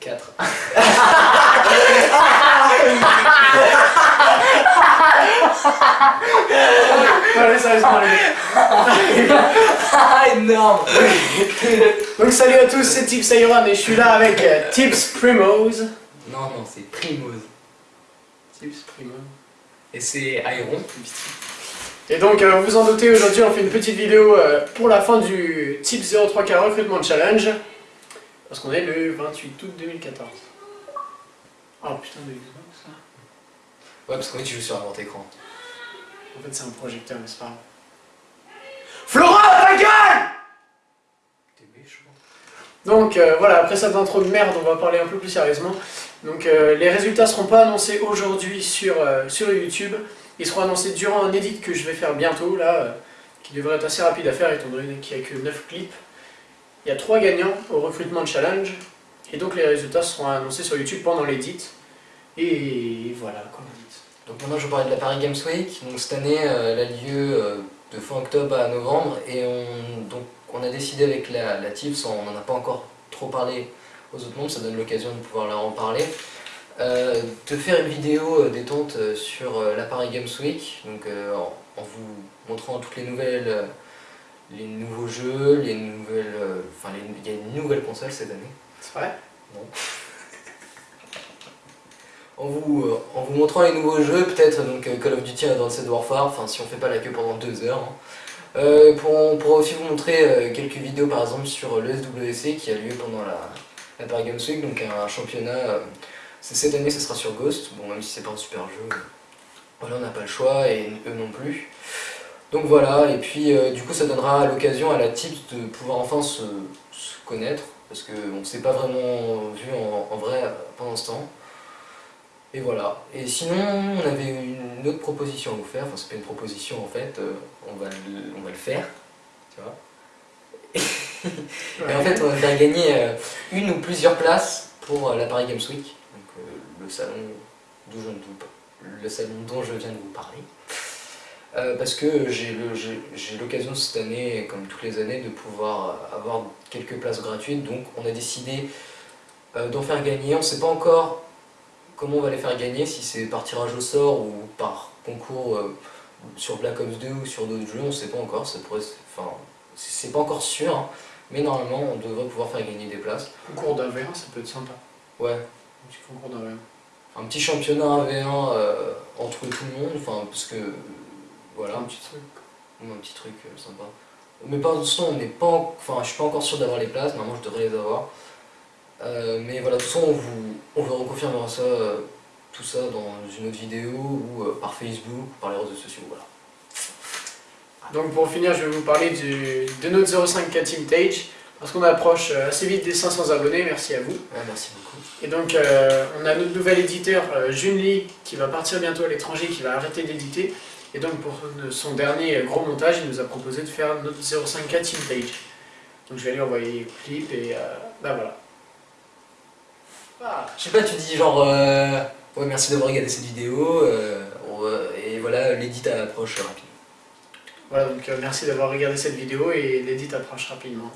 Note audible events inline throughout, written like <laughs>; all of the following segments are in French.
4. <laughs> allez, <laughs> énorme Donc salut à tous, c'est Tips Ayuran et je suis là avec euh, Tips Primose. Non, non, c'est Primose. Tips Primose. Et c'est Iron. Et donc, vous vous en doutez, aujourd'hui on fait une petite vidéo euh, pour la fin du Tips 03K Recrutement Challenge. Parce qu'on est le 28 août 2014. Oh putain de Xbox là. Ouais, parce qu'en fait, tu joues sur un grand écran. En fait, c'est un projecteur, mais c'est pas grave. Flora, ta gueule T'es méchant. Donc euh, voilà, après cette intro de merde, on va parler un peu plus sérieusement. Donc euh, les résultats seront pas annoncés aujourd'hui sur, euh, sur YouTube. Ils seront annoncés durant un edit que je vais faire bientôt, là, euh, qui devrait être assez rapide à faire étant donné qu'il n'y a que 9 clips. Il y a 3 gagnants au recrutement challenge. Et donc les résultats seront annoncés sur YouTube pendant l'edit. Et voilà, comme dit. Donc maintenant, je vais parler de la Paris Games Week. Donc cette année, euh, elle a lieu euh, de fin octobre à novembre. Et on, donc, on a décidé avec la, la on n'en a pas encore trop parlé aux autres mondes, ça donne l'occasion de pouvoir leur en parler. Euh, de faire une vidéo détente sur la Paris Games Week, donc en, vous montrant toutes les nouvelles, les nouveaux jeux, les nouvelles, euh, enfin les- il y a une nouvelle console cette année. C'est vrai? En vous, euh, en vous montrant les nouveaux jeux, peut-être donc euh, Call of Duty Advanced Warfare, enfin si on fait pas la queue pendant deux heures. hein. Euh, pour, on pourra aussi vous montrer quelques vidéos par exemple sur le SWC qui a lieu pendant la, la Paris Games Week, donc un championnat. cette année, ce sera sur Ghost, bon même si c'est pas un super jeu, voilà on n'a pas le choix et eux non plus. Donc voilà, et puis euh, du coup ça donnera l'occasion à la Tips de pouvoir enfin se, connaître, parce qu'on ne s'est pas vraiment vu en, vrai pendant ce temps. Et voilà. Et sinon, on avait une autre proposition à vous faire. Enfin, c'est pas une proposition en fait. euh, on, va le, on va le faire. Tu vois. <laughs> Et en fait, on va faire gagner euh, une ou plusieurs places pour la Paris Games Week. Donc, le salon d'où je ne vous- le salon dont je viens de vous parler. Euh, parce que j'ai l'occasion cette année, comme toutes les années, de pouvoir euh, avoir quelques places gratuites. Donc, on a décidé euh, d'en faire gagner. On ne sait pas encore comment on va les faire gagner, si c'est par tirage au sort ou par concours euh, sur Black Ops 2 ou sur d'autres jeux, on ne sait pas encore, ça pourrait, se- enfin, c'est pas encore sûr, hein, mais normalement on devrait pouvoir faire gagner des places. Concours d'un V1, ça peut être sympa. Ouais, Un petit concours d'un V1. un petit championnat 1v1 euh, entre tout le monde, enfin parce que voilà, Un petit truc. un petit truc euh, sympa. Mais pour l'instant, on n'est pas, en- enfin, je suis pas encore sûr d'avoir les places. Normalement, je devrais les avoir. Euh, mais voilà, de toute façon, on vous, on vous reconfirmera ça, euh, tout ça dans une autre vidéo ou euh, par Facebook ou par les réseaux sociaux. Voilà. Donc pour finir, je vais vous parler du, de notre 05K Team Tage, parce qu'on approche euh, assez vite des 500 abonnés, merci à vous. Ouais, merci beaucoup. Et donc euh, on a notre nouvel éditeur, euh, Junli, qui va partir bientôt à l'étranger, qui va arrêter d'éditer. Et donc pour son dernier gros montage, il nous a proposé de faire notre 05K Team Tage. Donc je vais lui envoyer le clip et euh, bah voilà. Ah. Je sais pas, tu dis genre, euh, ouais, merci d'avoir regardé cette vidéo. et voilà, l'édit approche rapidement. Voilà, donc merci d'avoir regardé cette vidéo et l'édit approche rapidement.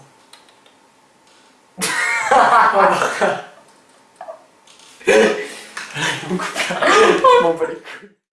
Voilà. On coupe là. On